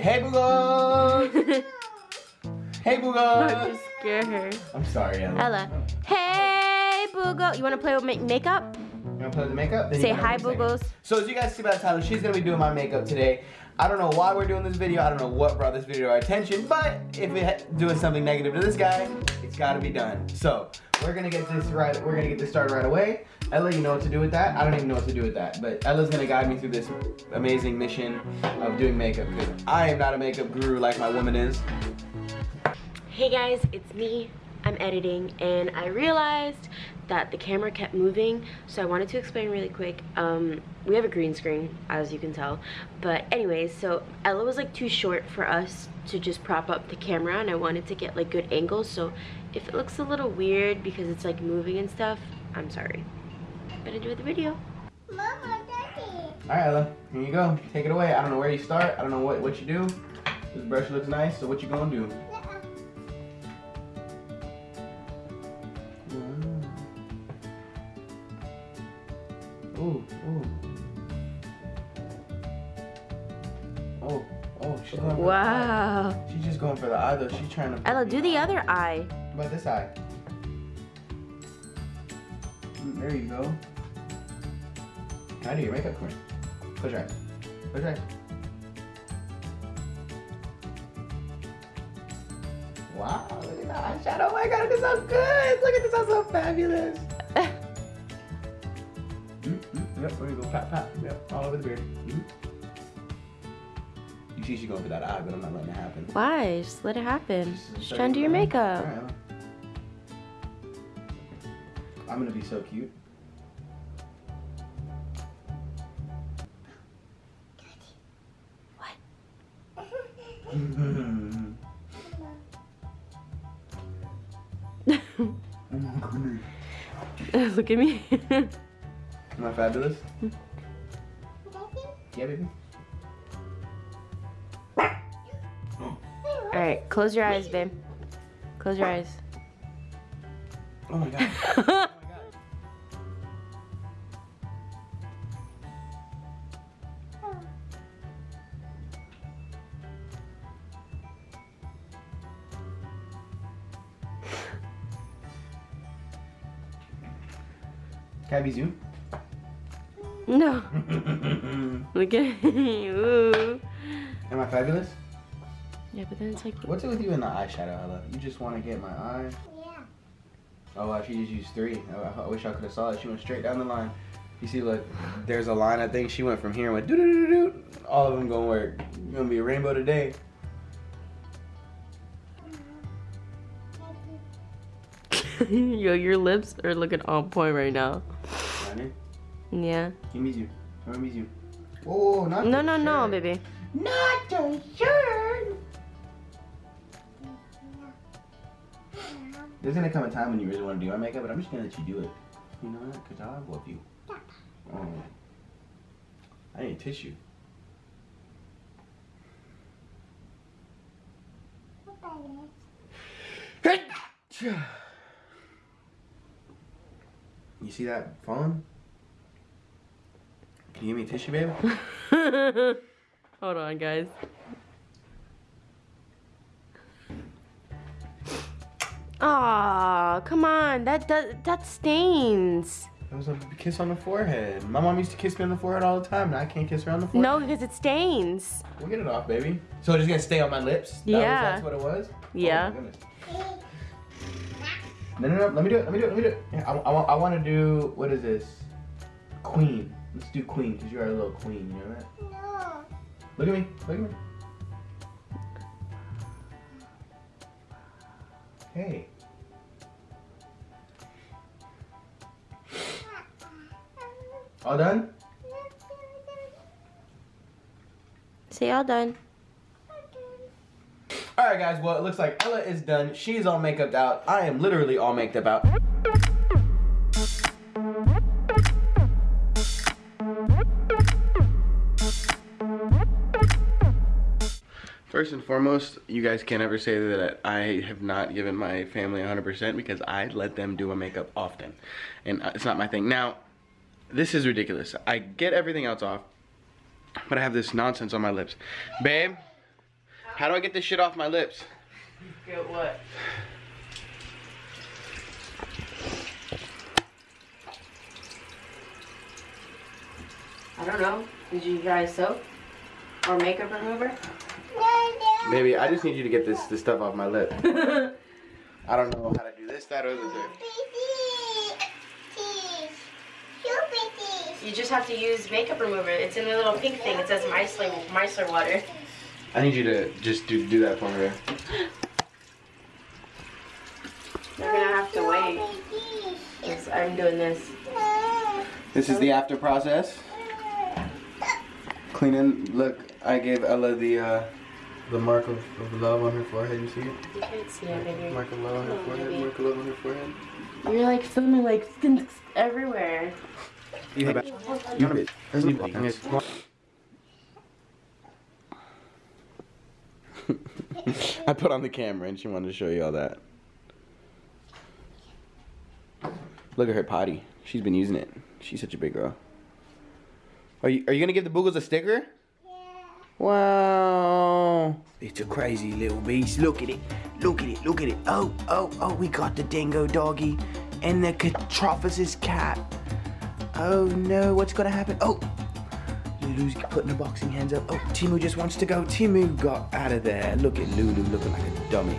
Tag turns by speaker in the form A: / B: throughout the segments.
A: Hey, Boogles! hey,
B: I'm
A: Boogles!
B: just scare her.
A: I'm sorry, Ella.
B: Ella. Hey, Boogle. You want to play with make makeup?
A: You wanna play with the makeup? Then
B: Say hi,
A: have.
B: Boogles.
A: So as you guys see by the title, she's gonna be doing my makeup today. I don't know why we're doing this video. I don't know what brought this video to our attention, but if it's doing something negative to this guy, it's gotta be done. So we're gonna get this right. We're gonna get this started right away. Ella, you know what to do with that? I don't even know what to do with that, but Ella's gonna guide me through this amazing mission of doing makeup because I am not a makeup guru like my woman is.
B: Hey guys, it's me. I'm editing and I realized that the camera kept moving so I wanted to explain really quick. Um, we have a green screen as you can tell but anyways so Ella was like too short for us to just prop up the camera and I wanted to get like good angles so if it looks a little weird because it's like moving and stuff I'm sorry. But enjoy the video.
C: Mama, Daddy.
A: All right, Ella, here you go. Take it away. I don't know where you start. I don't know what, what you do. This brush looks nice, so what you gonna do? Ooh, ooh. Oh, oh, she's going for
B: Wow.
A: the eye. She's just going for the eye though. She's trying to.
B: Ella, do the other eye.
A: How about this eye? There you go. How do your makeup queen? Push right. Push right. Wow, look at that eyeshadow. Oh my god, this sounds good. Look at this, so fabulous. Mm, mm, yep, there you go. Pat, pat. Yep, all over the beard. Mm. You see she's going for that eye, but I'm not letting it happen.
B: Why? Just let it happen.
A: Just
B: Just trying to do your makeup.
A: Alright, I'm gonna be so cute. oh my goodness.
B: Look at me.
A: Am I fabulous? Yeah, baby.
B: Alright, close your eyes, babe. Close your eyes.
A: Oh my god. Can I be zoom?
B: no.
A: Am
B: Look at me. Ooh.
A: I fabulous?
B: Yeah, but then it's like
A: What's it with you in the eyeshadow, Ella? You just want to get my eye?
C: Yeah.
A: Oh, wow, she just used three. Oh, I wish I could have saw it. She went straight down the line. You see, look, there's a line. I think she went from here and went doo doo doo doo. All of them gonna work. Gonna be a rainbow today.
B: Yo, your lips are looking on point right now.
A: Honey,
B: Yeah.
A: give me you. Give me you. Whoa, not
B: No,
A: the
B: no, no,
A: shirt.
B: baby.
A: Not the shirt. There's gonna come a time when you really want to do my makeup, but I'm just gonna let you do it. You know what? Cause I love you. Oh. I need tissue. You see that phone? Can you give me a tissue, baby?
B: Hold on, guys. Aw, come on. That that that stains.
A: That was a kiss on the forehead. My mom used to kiss me on the forehead all the time, and I can't kiss her on the forehead.
B: No, because it stains.
A: We'll get it off, baby. So it's just gonna stay on my lips? That was-
B: Yeah.
A: that's what it was?
B: Yeah.
A: Oh, my goodness. No, no, no. Let me do it. Let me do it. Let me do it. Yeah, I, I, want- I want to do, what is this? Queen. Let's do queen, because you are a little queen. You know that?
C: No.
A: Look at me. Look at me. Hey. All done?
B: Say all done.
A: Alright guys, well it looks like Ella is done. She's all makeuped out. I am literally all maked up out. First and foremost, you guys can't ever say that I have not given my family 100% because I let them do my makeup often. And uh, it's not my thing. Now, this is ridiculous. I get everything else off, but I have this nonsense on my lips. Babe, How do I get this shit off my lips?
B: Get what? I don't know. Did you guys soap? Or makeup remover?
A: Baby, I just need you to get this, this stuff off my lip. I don't know how to do this, that, or the third.
B: You just have to use makeup remover. It's in the little pink thing. It says micellar, micellar water.
A: I need you to just do, do that for me.
B: You're gonna have to wait. Yes, I'm doing this.
A: This is the after process. Cleaning. Look, I gave Ella the uh, the mark of, of love on her forehead. You see it?
B: You can't see it, baby.
A: Mark of love on her
B: Oh,
A: forehead.
B: baby.
A: Mark of love on her forehead.
B: You're like filming like skin everywhere.
A: You have it. You have it. I put on the camera and she wanted to show you all that. Look at her potty. She's been using it. She's such a big girl. Are you are you gonna give the Boogles a sticker? Yeah. Wow. It's a crazy little beast. Look at it. Look at it. Look at it. Oh, oh, oh, we got the dingo doggy and the Catrophosis cat. Oh no, what's gonna happen? Oh, Lulu's putting her boxing hands up. Oh, Timu just wants to go. Timu got out of there. Look at Lulu looking like a dummy.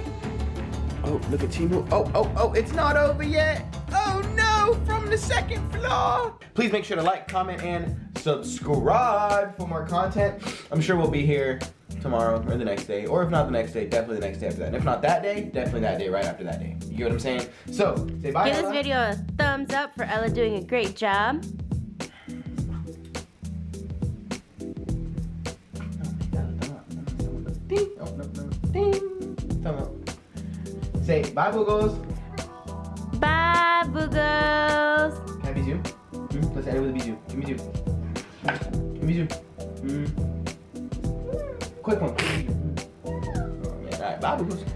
A: Oh, look at Timu. Oh, oh, oh, it's not over yet. Oh no, from the second floor. Please make sure to like, comment, and subscribe for more content. I'm sure we'll be here tomorrow or the next day. Or if not the next day, definitely the next day after that. And if not that day, definitely that day right after that day. You get what I'm saying? So, say bye.
B: Give this video a thumbs up for Ella doing a great job.
A: Ding. Oh, no, no. Ding. Up. Say bye, Boogles.
B: Bye, boogles.
A: Can I be zoom? Mm, let's end it with a zoom. Give me zoom. Give me zoom. Mm. Quick one. Quick one. Mm. Alright, bye, Boogles.